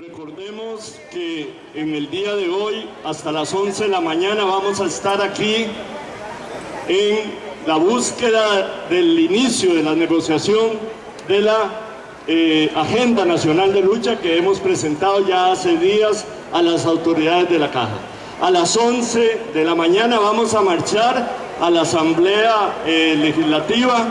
Recordemos que en el día de hoy, hasta las 11 de la mañana, vamos a estar aquí en la búsqueda del inicio de la negociación de la eh, Agenda Nacional de Lucha que hemos presentado ya hace días a las autoridades de la Caja. A las 11 de la mañana vamos a marchar a la Asamblea eh, Legislativa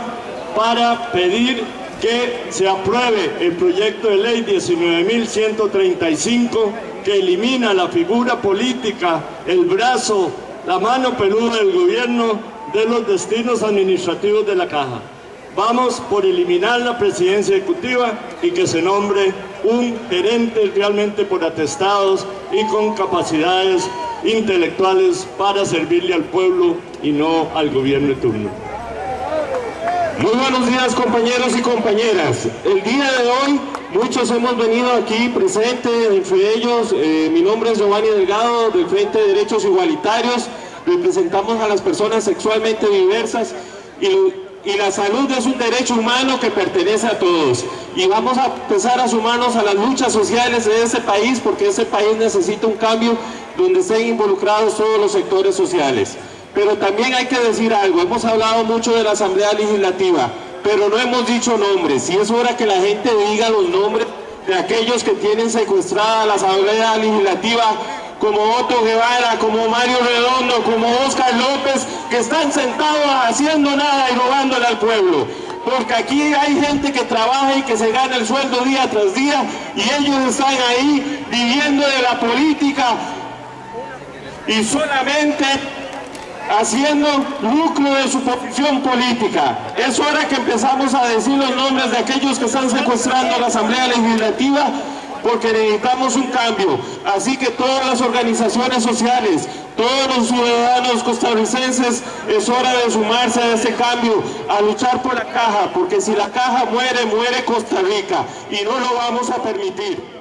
para pedir que se apruebe el proyecto de ley 19.135 que elimina la figura política, el brazo, la mano peluda del gobierno de los destinos administrativos de la Caja. Vamos por eliminar la presidencia ejecutiva y que se nombre un gerente realmente por atestados y con capacidades intelectuales para servirle al pueblo y no al gobierno de. Muy buenos días compañeros y compañeras. El día de hoy muchos hemos venido aquí presentes, entre ellos eh, mi nombre es Giovanni Delgado del Frente de Derechos Igualitarios, representamos a las personas sexualmente diversas y, la salud es un derecho humano que pertenece a todos y vamos a empezar a sumarnos a las luchas sociales de ese país porque ese país necesita un cambio donde estén involucrados todos los sectores sociales. Pero también hay que decir algo, hemos hablado mucho de la Asamblea Legislativa, pero no hemos dicho nombres, y es hora que la gente diga los nombres de aquellos que tienen secuestrada la Asamblea Legislativa, como Otto Guevara, como Mario Redondo, como Oscar López, que están sentados haciendo nada y robándole al pueblo. Porque aquí hay gente que trabaja y que se gana el sueldo día tras día, y ellos están ahí viviendo de la política, y solamente haciendo lucro de su posición política. Es hora que empezamos a decir los nombres de aquellos que están secuestrando la Asamblea Legislativa porque necesitamos un cambio. Así que todas las organizaciones sociales, todos los ciudadanos costarricenses, es hora de sumarse a ese cambio, a luchar por la caja, porque si la caja muere, muere Costa Rica y no lo vamos a permitir.